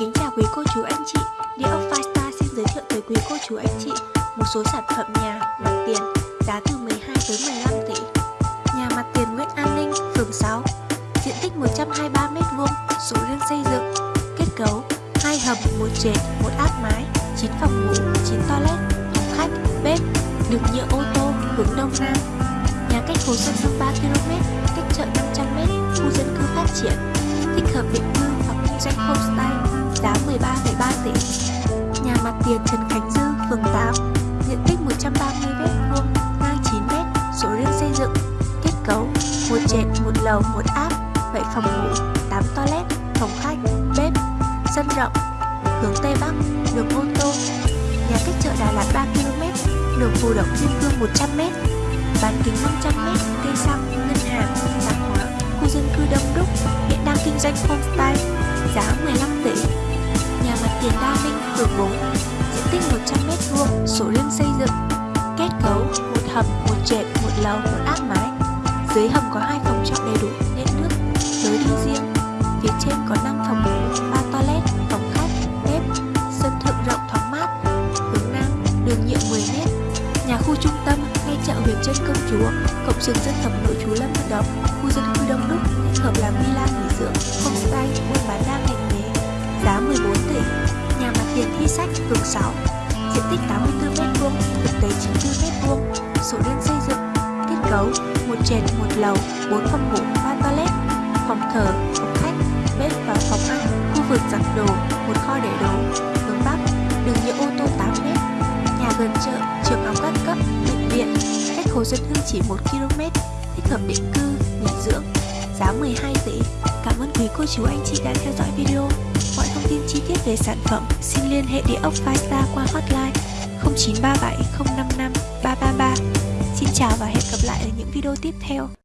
Kính chào quý cô chú anh chị. Địa ốc Five xin giới thiệu tới quý cô chú anh chị một số sản phẩm nhà mặt tiền giá từ 12 tới 15 tỷ. Nhà mặt tiền Nguyễn An Ninh, phường 6 Diện tích 123m2, sổ riêng xây dựng Kết cấu hai hầm, một trệt, một áp mái 9 phòng ngủ, 9 toilet, phòng khách, bếp Đường nhựa ô tô, hướng đông nam. Nhà cách Hồ Xuân Hương 3km, cách chợ 500m, khu dân cư phát triển Thích hợp định cư hoặc kinh doanh homestay giá 13,3 tỷ. Nhà mặt tiền Trần Khánh Dư, phường 8, diện tích 130m2, ngang 9m, số riêng xây dựng, kết cấu một trệt, một lầu, một áp, 7 phòng ngủ, 8 toilet, phòng khách, bếp, sân rộng, hướng Tây Bắc, đường ô tô. Nhà cách chợ Đà Lạt 3km, đường Phù Động Thiên Cương 100m, bán kính 500m, cây xăng, ngân dân cư đông đúc, hiện đang kinh doanh homestay, giá 15 tỷ nhà mặt tiền Đa Minh, phường 4, diện tích 100m2, sổ riêng xây dựng, kết cấu một hầm, một trệt, một lầu, một áp mái. Dưới hầm có hai phòng trọ đầy đủ điện nước, lối đi riêng. Phía trên có 5 phòng ngủ, 3 toilet, phòng khách, bếp, sân thượng rộng thoáng mát. Hướng nam, đường nhựa 10m. Nhà khu trung tâm, ngay chợ huyện Trân Công Chúa, cộng trường dân tộc nội chú Lâm Vận Động, khu dân cư sách phường 6 diện tích 84m2 thực tế 94m2 số đơn xây dựng, kết cấu một trệt, một lầu 4 phòng ngủ 3 toilet, phòng thờ, phòng khách, bếp và phòng ăn, khu vực giặt đồ, một kho để đồ hướng bắc đường nhựa ô tô 8m nhà gần chợ trường học các cấp, bệnh viện cách hồ dân hương chỉ 1 km thích hợp định cư, nghỉ dưỡng, giá 12 tỷ. Cảm ơn quý cô chú anh chị đã theo dõi video thông tin chi tiết về sản phẩm, xin liên hệ địa ốc Five qua hotline 0937 055 333. Xin chào và hẹn gặp lại ở những video tiếp theo.